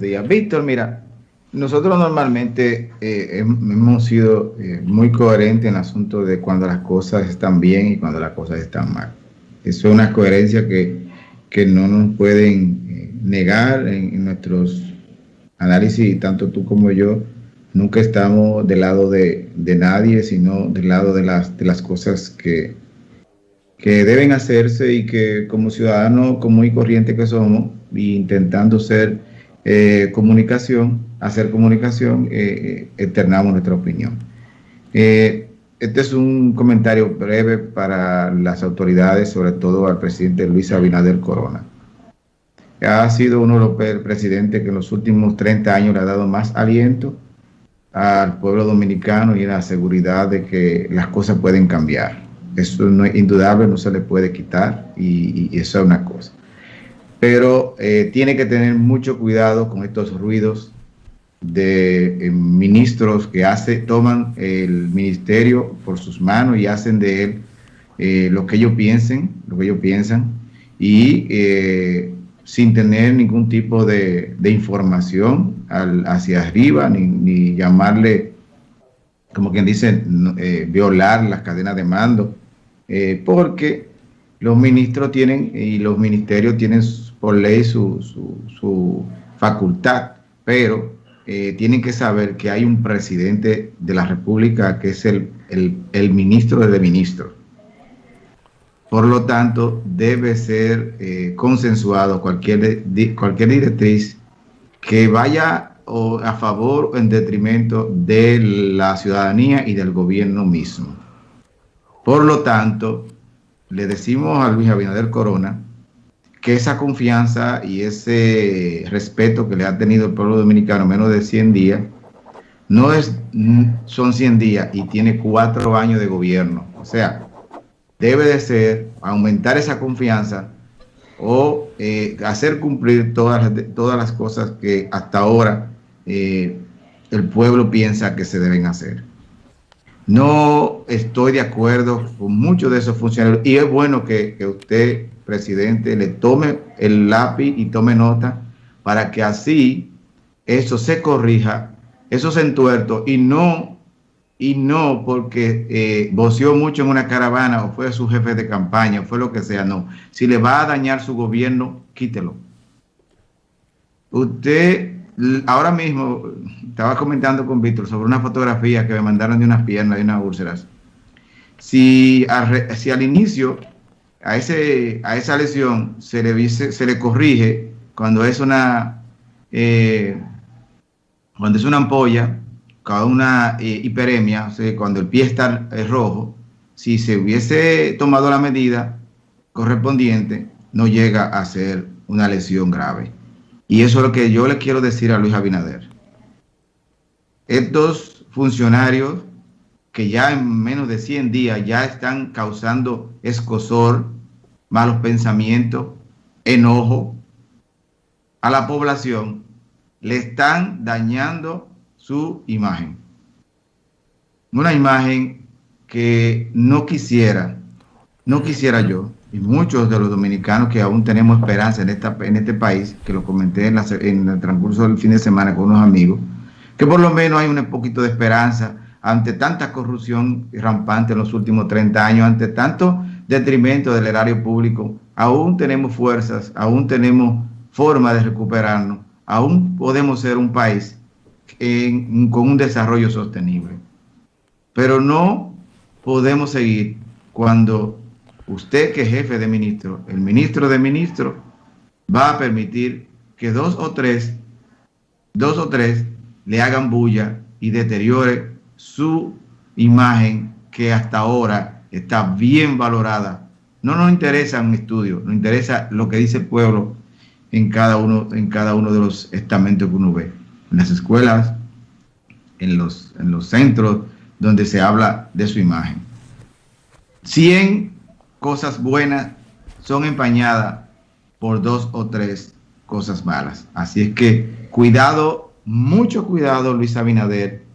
días. Víctor, mira, nosotros normalmente eh, hemos sido eh, muy coherentes en el asunto de cuando las cosas están bien y cuando las cosas están mal. Eso es una coherencia que, no nos pueden eh, negar en, nuestros análisis, tanto tú como yo. Nunca estamos del lado de, nadie, sino del lado de las, de las cosas que, que deben hacerse y que como ciudadanos común y corriente que somos, intentando ser eh, comunicación, hacer comunicación, eh, externamos nuestra opinión. Eh, este es un comentario breve para las autoridades, sobre todo al presidente Luis Abinader Corona. Ha sido uno de los presidentes que en los últimos 30 años le ha dado más aliento al pueblo dominicano y la seguridad de que las cosas pueden cambiar. Eso no es indudable, no se le puede quitar y eso es una cosa pero eh, tiene que tener mucho cuidado con estos ruidos de eh, ministros que hace, toman el ministerio por sus manos y hacen de él eh, lo que ellos piensen, lo que ellos piensan, y sin tener ningún tipo de, información hacia arriba, ni, llamarle, como quien dice, violar las cadenas de mando, porque los ministros tienen y los ministerios tienen por ley su, su, facultad, pero eh, tienen que saber que hay un presidente de la República que es el, el, ministro de ministros. Por lo tanto, debe ser eh, consensuado cualquier, cualquier directriz que vaya a favor o en detrimento de la ciudadanía y del gobierno mismo. Por lo tanto, le decimos a Luis Abinader Corona que esa confianza y ese respeto que le ha tenido el pueblo dominicano menos de 100 días, no es, son 100 días y tiene cuatro años de gobierno. O sea, debe de ser aumentar esa confianza o eh, hacer cumplir todas, todas las cosas que hasta ahora eh, el pueblo piensa que se deben hacer. No estoy de acuerdo con muchos de esos funcionarios y es bueno que, que usted presidente le tome el lápiz y tome nota para que así eso se corrija, eso se entuerto y no, y no porque eh, voció mucho en una caravana o fue su jefe de campaña o fue lo que sea, no. Si le va a dañar su gobierno, quítelo. Usted, ahora mismo, estaba comentando con Víctor sobre una fotografía que me mandaron de unas piernas, y unas úlceras. Si, si al inicio a, ese, a esa lesión se le, se le corrige cuando es una, eh, cuando es una ampolla, cada una eh, hiperemia, cuando el pie está rojo, si se hubiese tomado la medida correspondiente, no llega a ser una lesión grave. Y eso es lo que yo le quiero decir a Luis Abinader. Estos funcionarios que ya en menos de 100 días ya están causando escosor, malos pensamientos, enojo a la población, le están dañando su imagen. Una imagen que no quisiera, no quisiera yo, y muchos de los dominicanos que aún tenemos esperanza en, esta, en este país, que lo comenté en, en el transcurso del fin de semana con unos amigos, que por lo menos hay un poquito de esperanza ante tanta corrupción rampante en los últimos 30 años, ante tanto detrimento del erario público, aún tenemos fuerzas, aún tenemos forma de recuperarnos, aún podemos ser un país con un desarrollo sostenible. Pero no podemos seguir cuando usted que es jefe de ministro, el ministro de ministro, va a permitir que dos o tres, dos o tres le hagan bulla y deteriore su imagen que hasta ahora está bien valorada. No nos interesa un estudio, nos interesa lo que dice el pueblo en cada uno, en cada uno de los estamentos que uno ve, en las escuelas, en los, en los centros donde se habla de su imagen. 100 cosas buenas son empañadas por dos o tres cosas malas. Así es que cuidado, mucho cuidado, Luis Abinader,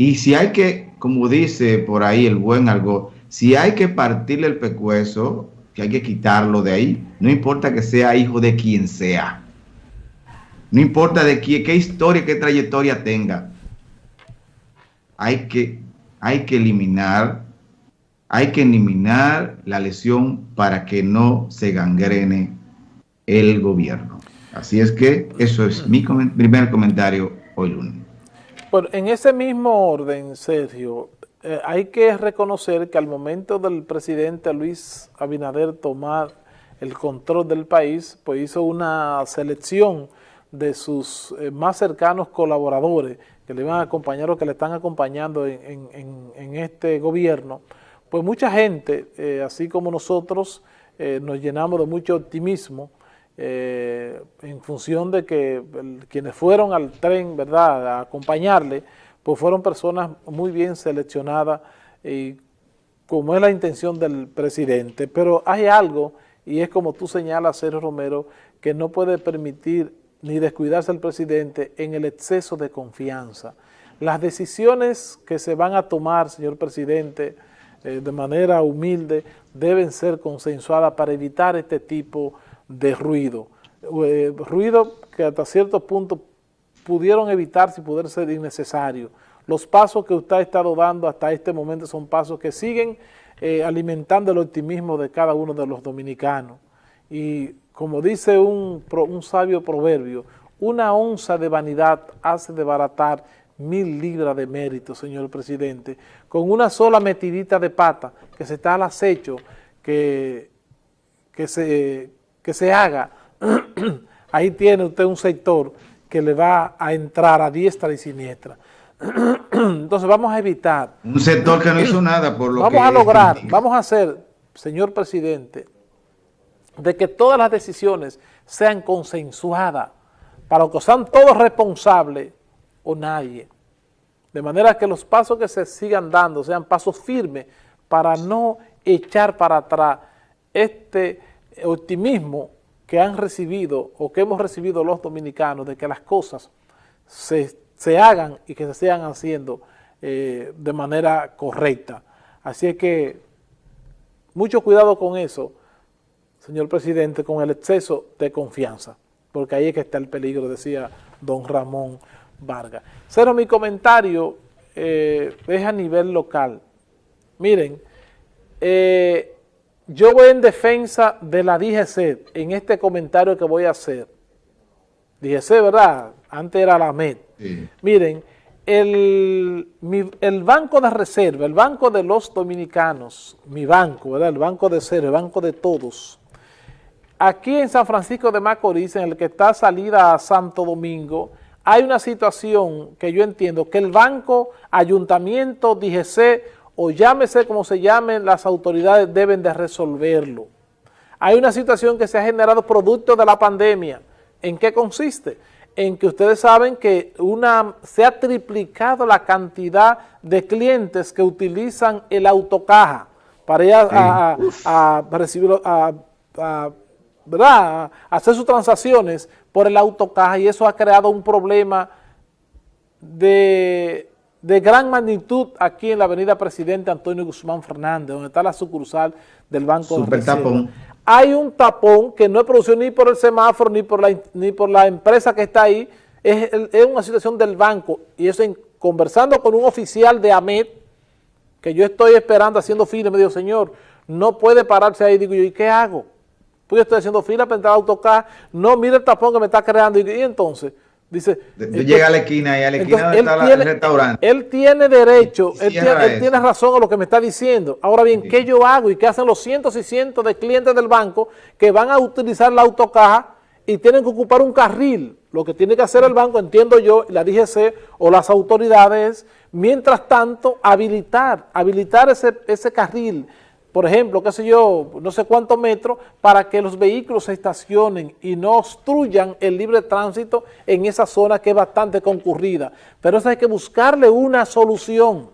y si hay que, como dice por ahí el buen algo, si hay que partirle el pecueso, que hay que quitarlo de ahí, no importa que sea hijo de quien sea. no importa de qué, qué historia, qué trayectoria tenga, hay que, hay que eliminar, hay que eliminar la lesión para que no se gangrene el gobierno. Así es que eso es mi primer comentario hoy lunes. Bueno, en ese mismo orden, Sergio, eh, hay que reconocer que al momento del presidente Luis Abinader tomar el control del país, pues hizo una selección de sus eh, más cercanos colaboradores que le iban a acompañar o que le están acompañando en, este gobierno, pues mucha gente, eh, así como nosotros, nos llenamos de mucho optimismo en función de que quienes fueron al tren, ¿verdad?, a acompañarle, pues fueron personas muy bien seleccionadas como es la intención del presidente. Pero hay algo, y es como tú señalas, Sergio Romero, que no puede permitir ni descuidarse el presidente en el exceso de confianza. Las decisiones que se van a tomar, señor presidente, eh, de manera humilde, deben ser consensuadas para evitar este tipo de ruido. Eh, ruido que hasta cierto punto pudieron evitar si pudiera ser innecesario. Los pasos que usted ha estado dando hasta este momento son pasos que siguen eh, alimentando el optimismo de cada uno de los dominicanos. Y como dice un, un sabio proverbio, una onza de vanidad hace desbaratar mil libras de mérito, señor presidente, con una sola metidita de pata que se está al acecho, que, que, se, que se haga, ahí tiene usted un sector que le va a entrar a diestra y siniestra. Entonces vamos a evitar... Un sector que no hizo nada por lo vamos a lograr, vamos a hacer, señor presidente, de que todas las decisiones sean consensuadas para que sean todos responsables o nadie. De manera que los pasos que se sigan dando sean pasos firmes para no echar para atrás este optimismo que han recibido o que hemos recibido los dominicanos de que las cosas se, hagan y que se sigan haciendo eh, de manera correcta. Así es que mucho cuidado con eso, señor presidente, con el exceso de confianza, porque ahí es que está el peligro, decía don Ramón Vargas. Cero, mi comentario eh, es a nivel local. Miren, eh, yo voy en defensa de la DGC en este comentario que voy a hacer. DGC, ¿verdad? Antes era la MED. Miren, el, el, Banco de Reserva, el Banco de los Dominicanos, mi banco, ¿verdad? El Banco de Cero, el Banco de Todos. Aquí en San Francisco de Macorís, en el que está salida a Santo Domingo, hay una situación que yo entiendo que el banco, ayuntamiento, DGC o llámese como se llamen, las autoridades deben de resolverlo. Hay una situación que se ha generado producto de la pandemia. ¿En qué consiste? En que ustedes saben que una, se ha triplicado la cantidad de clientes que utilizan el autocaja para ir a, recibir, a, hacer sus transacciones por el autocaja y eso ha creado un problema de de gran magnitud aquí en la avenida Presidente Antonio Guzmán Fernández, donde está la sucursal del Banco Super de tapón. Hay un tapón que no es producido ni por el semáforo ni por la, ni por la empresa que está ahí, es, una situación del banco. Y eso en, conversando con un oficial de AMED, que yo estoy esperando haciendo fila, me dijo, señor, no puede pararse ahí, digo yo, ¿y qué hago? Pues yo estoy haciendo fila para entrar a autocar, no, mire el tapón que me está creando, y entonces... Dice, llega a la esquina y a la esquina donde está el restaurante. Él tiene derecho, él, tiene, razón a lo que me está diciendo. Ahora bien, ¿qué yo hago y qué hacen los cientos y cientos de clientes del banco que van a utilizar la autocaja y tienen que ocupar un carril? Lo que tiene que hacer el banco, entiendo yo, la DGC o las autoridades, mientras tanto, habilitar, habilitar ese, ese carril, por ejemplo, qué sé yo, no sé cuántos metros, para que los vehículos se estacionen y no obstruyan el libre tránsito en esa zona que es bastante concurrida. Pero eso hay que buscarle una solución.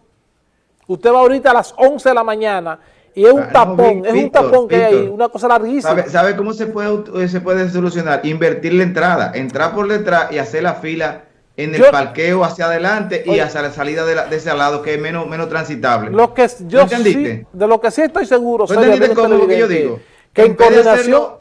Usted va ahorita a las 11 de la mañana y es un ah, tapón, es un tapón que hay ahí, una cosa larguísima. ¿Sabe, cómo se puede, se puede solucionar? Invertir la entrada, entrar por detrás y hacer la fila en el parqueo hacia adelante y hacia la salida de, ese lado que es menos, menos transitable. Lo que yo entendiste? de lo que sí estoy seguro, ¿No cómo lo que yo digo? Que en, vez de hacerlo,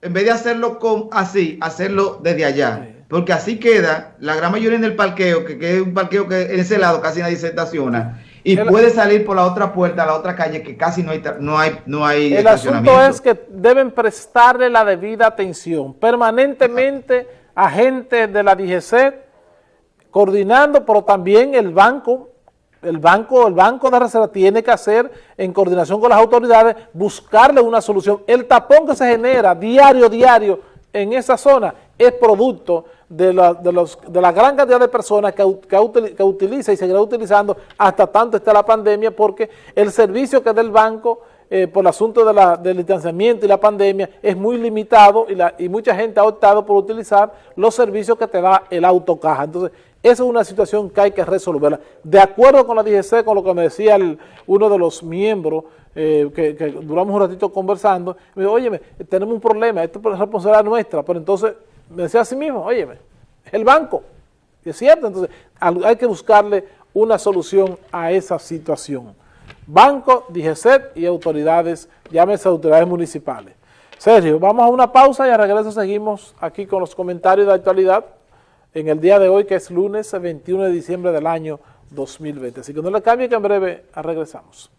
en vez de hacerlo con así, hacerlo desde allá. porque así queda la gran mayoría en el parqueo, que, es un parqueo que en ese lado casi nadie se estaciona, y puede salir por la otra puerta, a la otra calle, que casi no hay, no hay, no hay El asunto es que deben prestarle la debida atención, permanentemente agentes de la DGC, coordinando, pero también el banco, el banco, el banco de reserva tiene que hacer, en coordinación con las autoridades, buscarle una solución. El tapón que se genera diario, diario, en esa zona, es producto de la, de los, de la gran cantidad de personas que, que, utiliza y seguirá utilizando hasta tanto esté la pandemia, porque el servicio que da el banco eh, por el asunto de la, del distanciamiento y la pandemia es muy limitado y, mucha gente ha optado por utilizar los servicios que te da el autocaja. Entonces, esa es una situación que hay que resolverla. De acuerdo con la DGC, con lo que me decía uno de los miembros, eh, que, duramos un ratito conversando, me dijo, óyeme, tenemos un problema, esto es responsabilidad nuestra, pero entonces me decía a sí mismo, óyeme, el banco, es cierto, entonces hay que buscarle una solución a esa situación. Banco, DGCET y autoridades, llámese autoridades municipales. Sergio, vamos a una pausa y a regreso seguimos aquí con los comentarios de actualidad en el día de hoy, que es lunes 21 de diciembre del año 2020. Así que no le cambie que en breve regresamos.